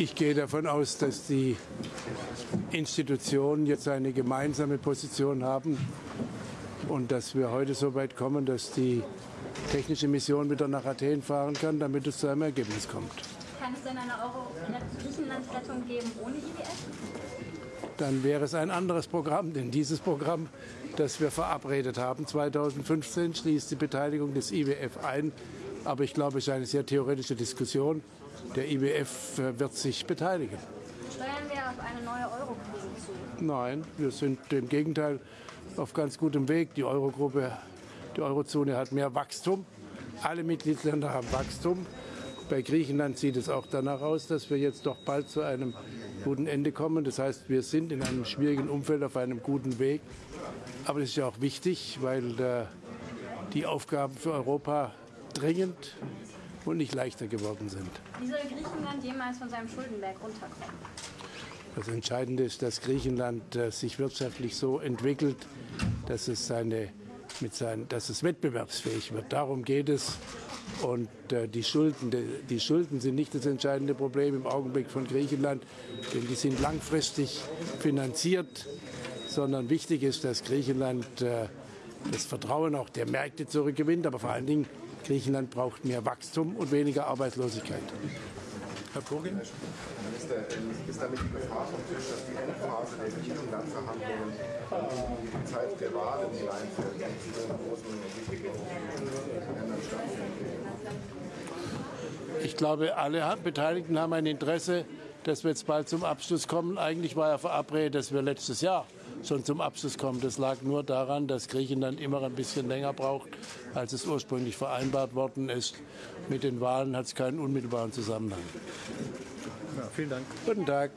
Ich gehe davon aus, dass die Institutionen jetzt eine gemeinsame Position haben und dass wir heute so weit kommen, dass die technische Mission wieder nach Athen fahren kann, damit es zu einem Ergebnis kommt. Kann es denn eine Euro-Griechenland-Rettung geben ohne IWF? Dann wäre es ein anderes Programm, denn dieses Programm, das wir verabredet haben, 2015, schließt die Beteiligung des IWF ein. Aber ich glaube, es ist eine sehr theoretische Diskussion. Der IWF äh, wird sich beteiligen. Steuern wir auf eine neue Eurokrise zu? Nein, wir sind im Gegenteil auf ganz gutem Weg. Die Eurogruppe, die Eurozone hat mehr Wachstum. Alle Mitgliedsländer haben Wachstum. Bei Griechenland sieht es auch danach aus, dass wir jetzt doch bald zu einem guten Ende kommen. Das heißt, wir sind in einem schwierigen Umfeld auf einem guten Weg. Aber das ist ja auch wichtig, weil äh, die Aufgaben für Europa dringend und nicht leichter geworden sind. Wie soll Griechenland jemals von seinem Schuldenberg runterkommen? Das Entscheidende ist, dass Griechenland äh, sich wirtschaftlich so entwickelt, dass es, seine, mit sein, dass es wettbewerbsfähig wird. Darum geht es. Und äh, die, Schulden, die, Schulden sind nicht das entscheidende Problem im Augenblick von Griechenland, denn die sind langfristig finanziert, sondern wichtig ist, dass Griechenland äh, das Vertrauen auch der Märkte zurückgewinnt, aber vor allen Dingen Griechenland braucht mehr Wachstum und weniger Arbeitslosigkeit. Herr Kogin? Minister, ist damit die Gefahr vom Tisch, dass die Endphase der Griechenland-Verhandlungen in die Zeit der Wahlen hineinfällt, die zu den großen Ländern stattfinden? Ich glaube, alle Beteiligten haben ein Interesse, dass wir jetzt bald zum Abschluss kommen. Eigentlich war ja verabredet, dass wir letztes Jahr schon zum Abschluss kommen. Das lag nur daran, dass Griechenland immer ein bisschen länger braucht, als es ursprünglich vereinbart worden ist. Mit den Wahlen hat es keinen unmittelbaren Zusammenhang. Ja, vielen Dank. Guten Tag.